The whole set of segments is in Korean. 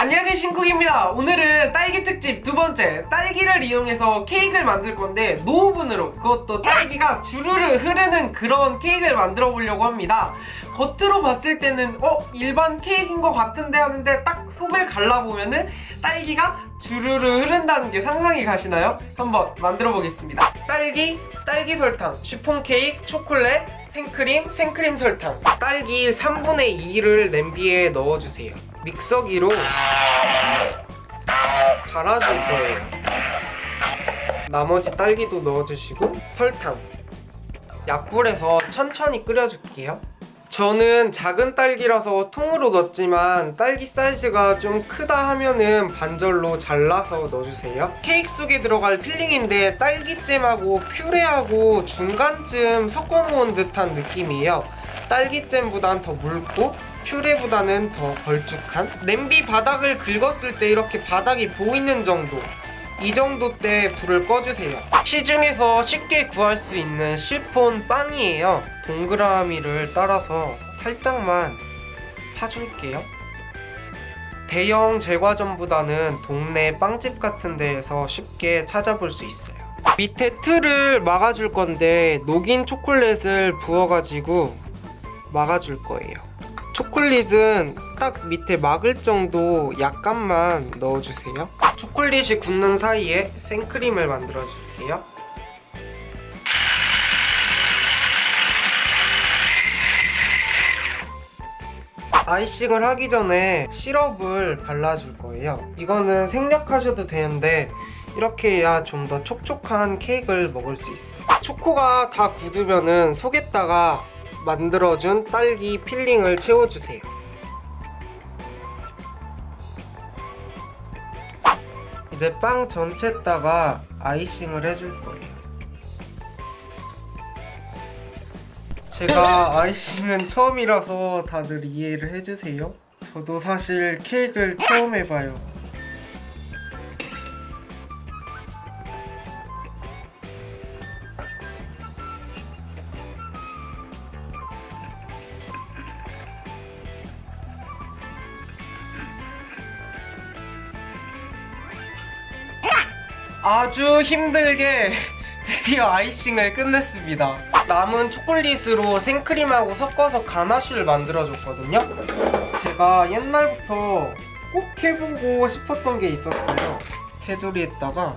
안녕하세요 신쿡입니다. 오늘은 딸기 특집 두 번째. 딸기를 이용해서 케이크를 만들 건데 노오븐으로 그것도 딸기가 주르르 흐르는 그런 케이크를 만들어 보려고 합니다. 겉으로 봤을 때는 어? 일반 케이크인 것 같은데 하는데 딱 속을 갈라보면은 딸기가 주르르 흐른다는 게 상상이 가시나요? 한번 만들어 보겠습니다. 딸기, 딸기 설탕, 쉬폰 케이크, 초콜릿, 생크림, 생크림 설탕. 딸기 3분의 2를 냄비에 넣어주세요 믹서기로 갈아줄 거예요 나머지 딸기도 넣어주시고 설탕. 약불에서 천천히 끓여줄게요. 저는 작은 딸기라서 통으로 넣었지만 딸기 사이즈가 좀 크다 하면은 반절로 잘라서 넣어주세요. 케이크 속에 들어갈 필링인데 딸기잼하고 퓨레하고 중간쯤 섞어놓은 듯한 느낌이에요. 딸기잼보단 더 묽고 퓨레보다는 더 걸쭉한? 냄비 바닥을 긁었을 때 이렇게 바닥이 보이는 정도. 이 정도 때 불을 꺼주세요. 시중에서 쉽게 구할 수 있는 시폰 빵이에요. 동그라미를 따라서 살짝만 파줄게요. 대형 제과점보다는 동네 빵집 같은 데에서 쉽게 찾아볼 수 있어요. 밑에 틀을 막아줄 건데 녹인 초콜릿을 부어가지고 막아줄 거예요 초콜릿은 딱 밑에 막을 정도 약간만 넣어주세요. 초콜릿이 굳는 사이에 생크림을 만들어 줄게요. 아이싱을 하기 전에 시럽을 발라줄 거예요. 이거는 생략하셔도 되는데 이렇게 해야 좀 더 촉촉한 케이크를 먹을 수 있어요. 초코가 다 굳으면 은 속에다가 만들어준 딸기 filling을 채워주세요. 이제 빵 전체에다가 아이싱을 해줄 거예요. 제가 아이싱은 처음이라서 다들 이해를 해주세요. 저도 사실 케이크를 처음 해봐요 아주 힘들게 드디어 아이싱을 끝냈습니다. 남은 초콜릿으로 생크림하고 섞어서 가나쉬를 만들어줬거든요. 제가 옛날부터 꼭 해보고 싶었던 게 있었어요. 테두리에다가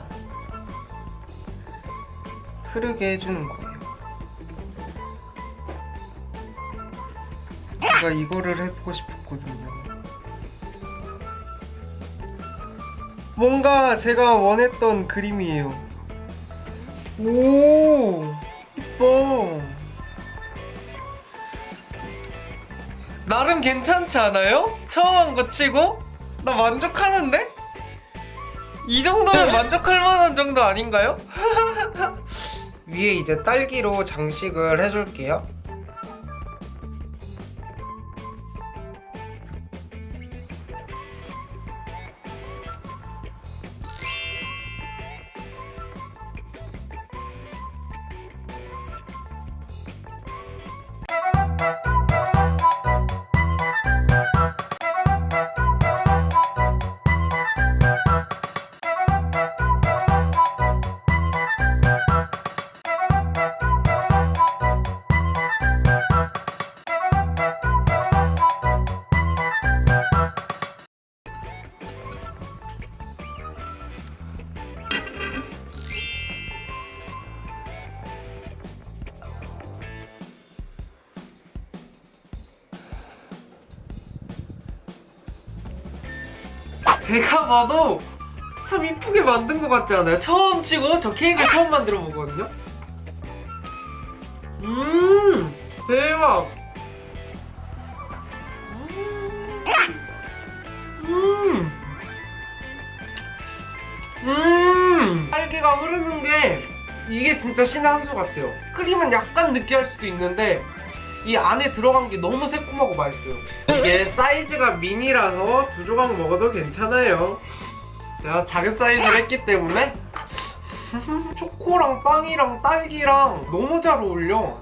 흐르게 해주는 거예요. 제가 이거를 해보고 싶었거든요 뭔가 제가 원했던 그림이에요 오 이뻐 나름 괜찮지 않아요? 처음 한 거 치고? 나 만족하는데? 이 정도면 만족할 만한 정도 아닌가요? 위에 이제 딸기로 장식을 해줄게요 제가 봐도 참 이쁘게 만든 것 같지 않아요? 처음 치고 저 케이크를 처음 만들어 보거든요? 음 대박 음 음, 딸기가 흐르는 게 이게 진짜 신의 한 수 같아요 크림은 약간 느끼할 수도 있는데 이 안에 들어간 게 너무 새콤하고 맛있어요. 이게 사이즈가 미니라서 두 조각 먹어도 괜찮아요. 제가 작은 사이즈를 했기 때문에 초코랑 빵이랑 딸기랑 너무 잘 어울려.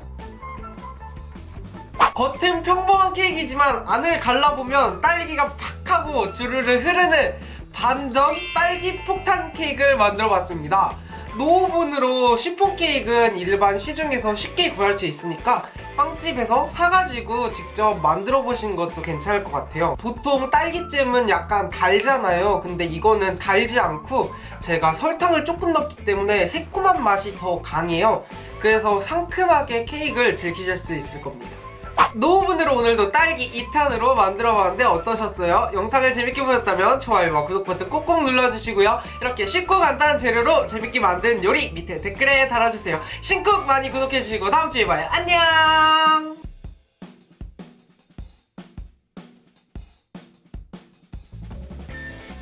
겉은 평범한 케이크이지만 안을 갈라보면 딸기가 팍 하고 주르르 흐르는 반전 딸기 폭탄 케이크를 만들어 봤습니다. 노오븐으로 시폰 케이크는 일반 시중에서 쉽게 구할 수 있으니까 빵집에서 사가지고 직접 만들어 보시는 것도 괜찮을 것 같아요. 보통 딸기잼은 약간 달잖아요. 근데 이거는 달지 않고 제가 설탕을 조금 넣기 때문에 새콤한 맛이 더 강해요. 그래서 상큼하게 케이크를 즐기실 수 있을 겁니다. 노후분으로 오늘도 딸기 2탄으로 만들어봤는데 어떠셨어요? 영상을 재밌게 보셨다면 좋아요와 구독 버튼 꼭꼭 눌러주시고요. 이렇게 쉽고 간단한 재료로 재밌게 만든 요리 밑에 댓글에 달아주세요. 신쿡 많이 구독해주시고 다음주에 봐요. 안녕!